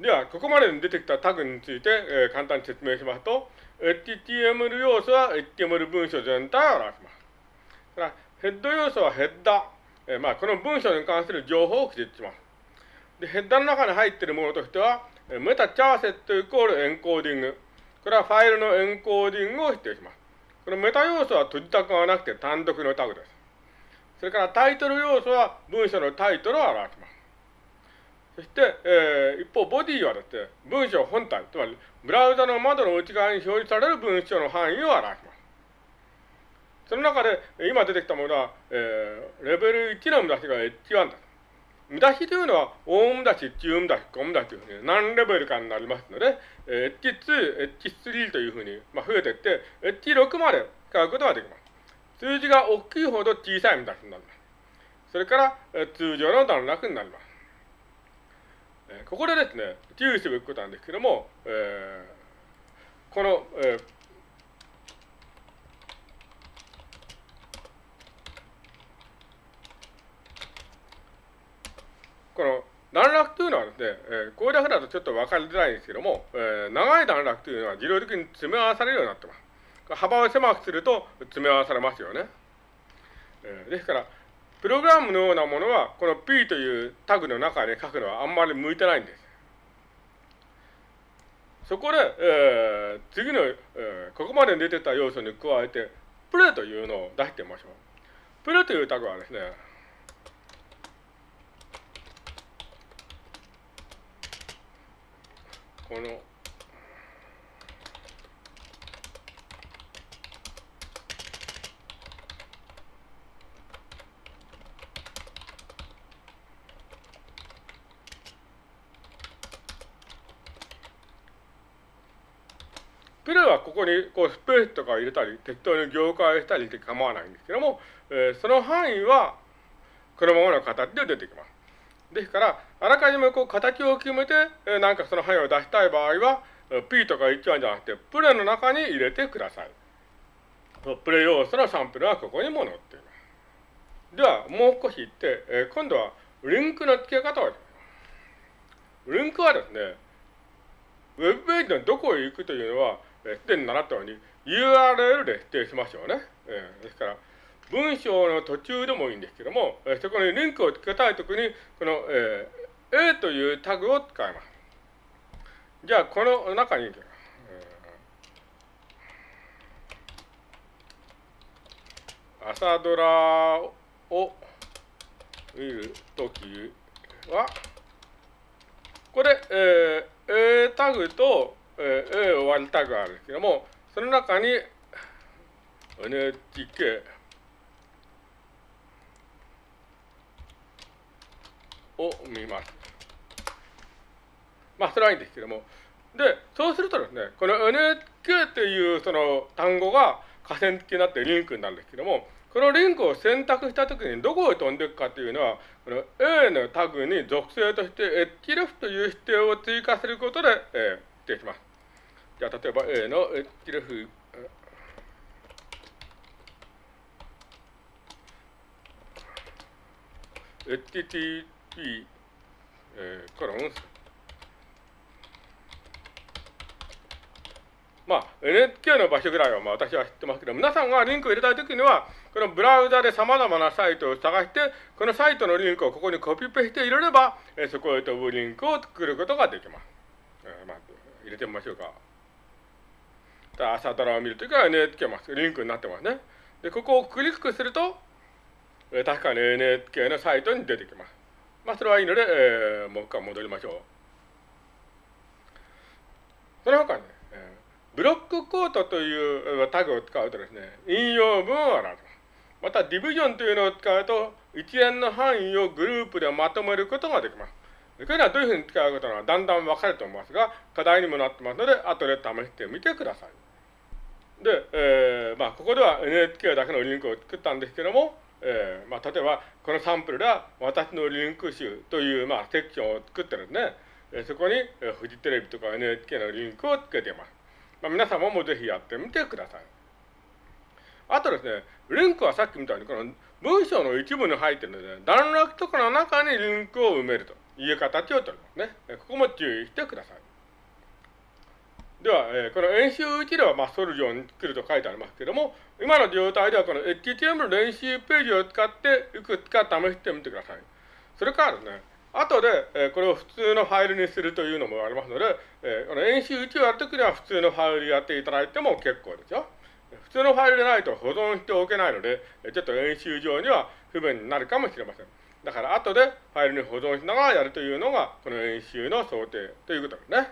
では、ここまでに出てきたタグについて、えー、簡単に説明しますと、HTML 要素は HTML 文章全体を表します。から、ヘッド要素はヘッダー、えー、まあ、この文章に関する情報を記述します。で、ヘッダーの中に入っているものとしては、メタチャーセットイコールエンコーディング。これはファイルのエンコーディングを否定します。このメタ要素は閉じたくはなくて単独のタグです。それからタイトル要素は文章のタイトルを表します。そして、えー、一方、ボディはですね、文章本体、つまり、ブラウザの窓の内側に表示される文章の範囲を表します。その中で、今出てきたものは、えー、レベル1の見出しが H1 です。見出しというのは、大見出し、中見出し、小見出しというふうに何レベルかになりますので、えー、H2、H3 というふうに、まあ、増えていって、H6 まで使うことができます。数字が大きいほど小さい見出しになります。それから、えー、通常の段落になります。ここでですね、注意すべきことなんですけども、えー、この、えー、この段落というのはですね、えー、これだけだとちょっと分かりづらいんですけども、えー、長い段落というのは自動的に詰め合わされるようになってます。幅を狭くすると詰め合わされますよね。えー、ですから、プログラムのようなものは、この P というタグの中で書くのはあんまり向いてないんです。そこで、えー、次の、えー、ここまで出てた要素に加えて、プレというのを出してみましょう。プレというタグはですね、このプレはここにこうスペースとか入れたり、適当に行間したりして構わないんですけども、えー、その範囲はこのままの形で出てきます。ですから、あらかじめこう形を決めて、えー、なんかその範囲を出したい場合は、P とか1番じゃなくて、プレの中に入れてください。プレ要素のサンプルはここにも載っています。では、もう少し言って、えー、今度はリンクの付け方をリンクはですね、ウェブページのどこへ行くというのは、すでに習ったように URL で指定しましょうね。えー、ですから、文章の途中でもいいんですけども、えー、そこにリンクをつけたいときに、この、えー、A というタグを使います。じゃあ、この中に、えー、朝ドラを見るときは、これ、えー、A タグとえー、A 終わりタグがあるんですけども、その中に NHK を見ます。まあ、それはいいんですけども。で、そうするとですね、この NHK っていうその単語が河川付になってリンクになるんですけども、このリンクを選択したときにどこへ飛んでいくかというのは、この A のタグに属性として href という指定を追加することで、えー、指定します。じゃあ、例えば A の href http、えー、コロンまあ、NHK の場所ぐらいはまあ私は知ってますけど、皆さんがリンクを入れたいときには、このブラウザで様々なサイトを探して、このサイトのリンクをここにコピペして入れれば、えー、そこへ飛ぶリンクを作ることができます。えー、まあ、入れてみましょうか。朝ドラを見るときは NHK ま。リンクになってますね。で、ここをクリックすると、えー、確かに NHK のサイトに出てきます。まあ、それはいいので、えー、もう一回戻りましょう。その他に、えー、ブロックコートというタグを使うとですね、引用文を表す。また、ディビジョンというのを使うと、一連の範囲をグループでまとめることができます。これはどういうふうに使うかというのはだんだん分かると思いますが、課題にもなってますので、後で試してみてください。で、えー、まあ、ここでは NHK だけのリンクを作ったんですけども、えー、まあ、例えば、このサンプルでは、私のリンク集という、まあ、セクションを作ってるんです、ね、そこに、フジテレビとか NHK のリンクをつけています。まあ、皆様もぜひやってみてください。あとですね、リンクはさっきみたいに、この文章の一部に入ってるので、段落とかの中にリンクを埋めるという形をとりますね。ここも注意してください。では、えー、この演習1では、まあ、ソルジョンに作ると書いてありますけれども、今の状態ではこの HTML 練習ページを使っていくつか試してみてください。それからですね、後で、えー、これを普通のファイルにするというのもありますので、えー、この演習1をやるときには普通のファイルやっていただいても結構ですよ。普通のファイルでないと保存しておけないので、ちょっと演習上には不便になるかもしれません。だから後でファイルに保存しながらやるというのが、この演習の想定ということですね。